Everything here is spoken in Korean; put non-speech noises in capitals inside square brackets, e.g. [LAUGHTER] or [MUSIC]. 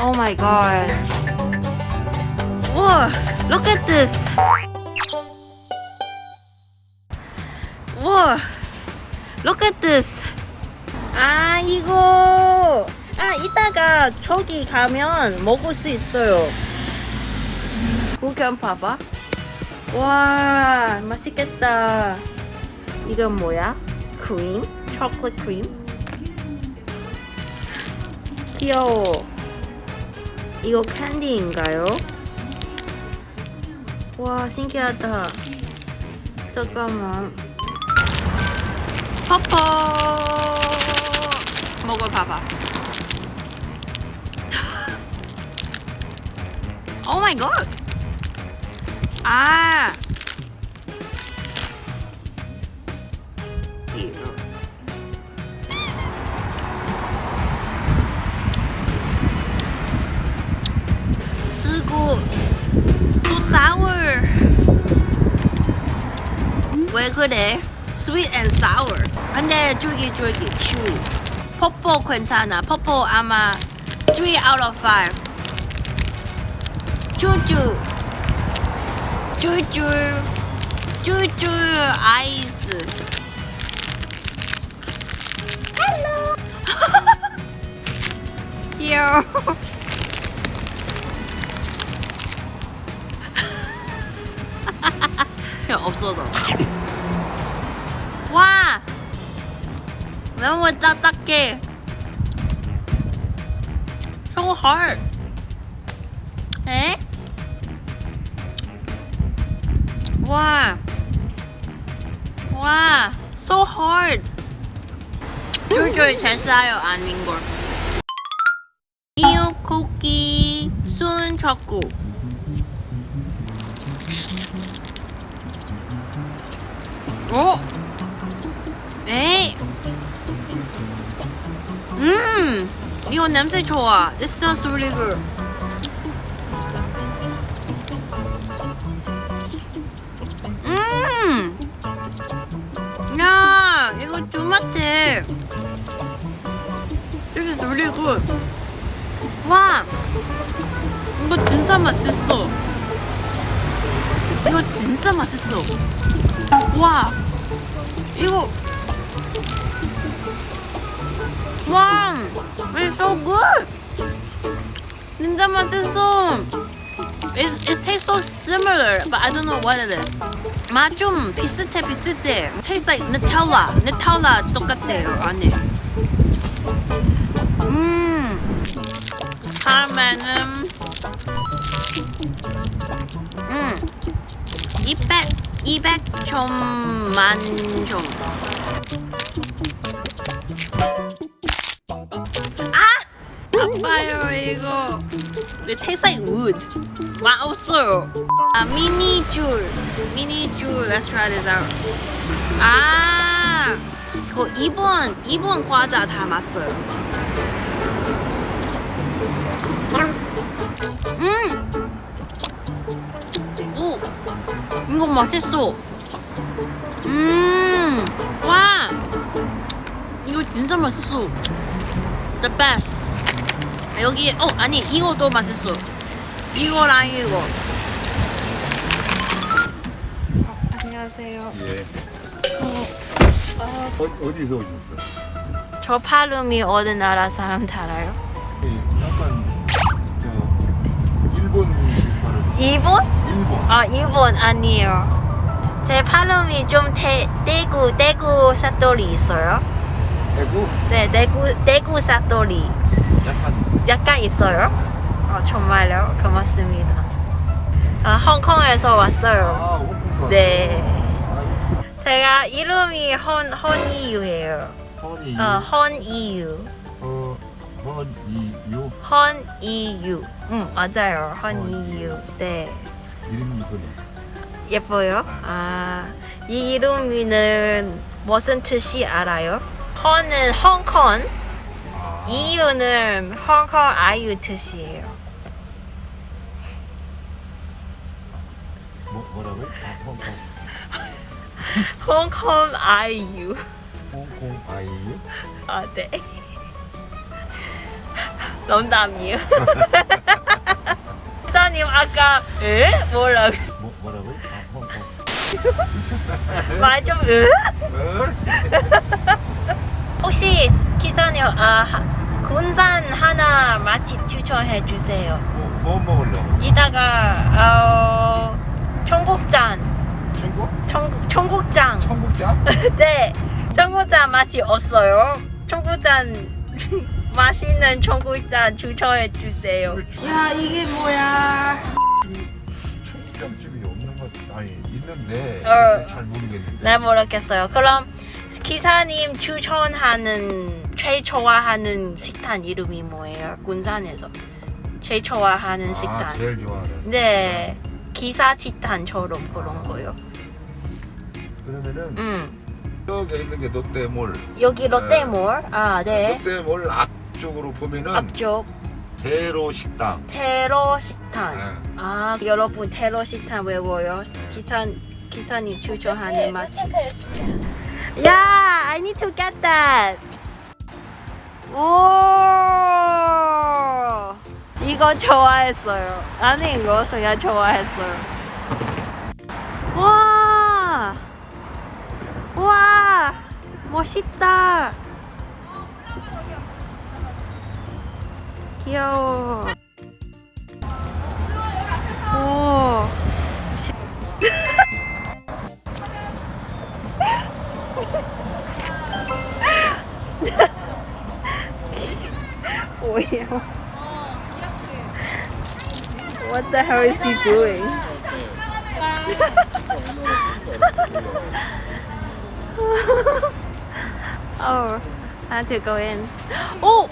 Oh my god. Whoa, look at this. Whoa, look at this. 아, 이거. 아, 이따가 저기 가면 먹을 수 있어요. 구경 봐봐. 와, 맛있겠다. 이건 뭐야? 크림? 초콜릿 크림? 귀여워. 이거 캔디인가요? 와 신기하다. 잠깐만. 퍼퍼 먹어봐봐. 오 마이 갓. 아. 이거. sour 왜 그래? sweet and sour 근데 쫄깃쫄깃 chewy 퍼포 괜찮아 퍼포 아마 3 out of 5 쭈쭈 쭈쭈 쭈쭈 아이스 헬로 [LAUGHS] [LAUGHS] 없어져. 와! 너무 딱딱해. So hard. 에? 와. 와. So hard. 쫄쫄 잘 싸요, 아닌 걸. 이유 쿠키 순 초코. 어? 에이. 음, 이거 냄새 좋아. This smells really good. 음, 야, 이거 토마토. This is really good. 와, 이거 진짜 맛있어. 이거 진짜 맛있어. 와 이거 와 it's so good 진짜 맛있어 it, it tastes so similar but I don't know what it is 맛좀 비슷해 비슷해 tastes like Nutella Nutella 똑같아요 안에 음 다음에는 음200 200점 만 점. 아! 아파요 이거. Tastes like wood. 맛없어요. 아 미니 줄. 미니 줄. Let's try this out. 아, 그 일본 일본 과자 담았어요. 음. 이거 맛있어. 음, 와, 이거 진짜 맛있어. The best. 여기, 어, 아니, 이거도 맛있어. 이거랑 이거. 안녕하세요. 예. 어, 어 디서 오셨어요? 저 팔음이 어느 나라 사람 달아요? 예, 약간 저 일본 발음. 일본? 아, 일본 아니에요. 제 팔음이 좀 대, 대구, 대구 사투리 있어요. 대구 네, 대구, 대구 사투리. 약간 약간 있어요? 어, 정말요? 고맙습니다. 아, 홍콩에서 왔어요. 아. 네. 제가 이름이 헌, 헌이유예요. 허니. 어, 헌이유. 어 허니유 헌이유. 응, 맞아요. 헌이유. 네. 이름이 이거네. 예뻐요? 아, 이 이름은 무슨 뜻이 알아요? 헌은 홍콩, 아, 이유는 홍콩 아유 뜻이에요. 뭐 뭐라고요? 아, 홍콩 홍콩 [LAUGHS] 아이유. 홍콩 아이유. 아, 네. [LAUGHS] 농담이에요. [LAUGHS] 기사님 아까 에? 뭐라고? 뭐? 아. [LAUGHS] 말좀 에? 어? 혹시 기사님 아 하- 군산 하나 맛집 추천해 주세요. 뭐, 뭐 먹으려고? 이따가 어 청국장? 청국 청국장 천국장? [LAUGHS] 네 청국장 맛이 없어요. 청국장 맛있는 청국장 추천해 주세요. 야 이게 뭐야? 청국장집이 없는 것 아니 있는데 어. 잘 모르겠는데. 네 모르겠어요. 그럼 기사님 추천하는 제일 좋아하는 식당 이름이 뭐예요? 군산에서 제일 좋아하는 식당. 아, 제일 좋아하는. 네 기사 식당처럼 그런 거요. 그러면은 음 여기 있는 게 롯데몰. 여기 롯데몰 아 네. 롯데몰 앞 쪽으로 보면은 앞쪽 대로 식당. 테러 식당. 네. 아 여러분 테러 식당 외워요. 기사 기사님 추천하는 맛집. 야, I need to get that. 오, 이거 좋아했어요. 아니 이거 그냥 좋아했어요. 와, 와, 멋있다. 귀여워. 오. 뭐예요? [LAUGHS] What the hell is he doing? [LAUGHS] oh, I had to go in. [GASPS] Oh!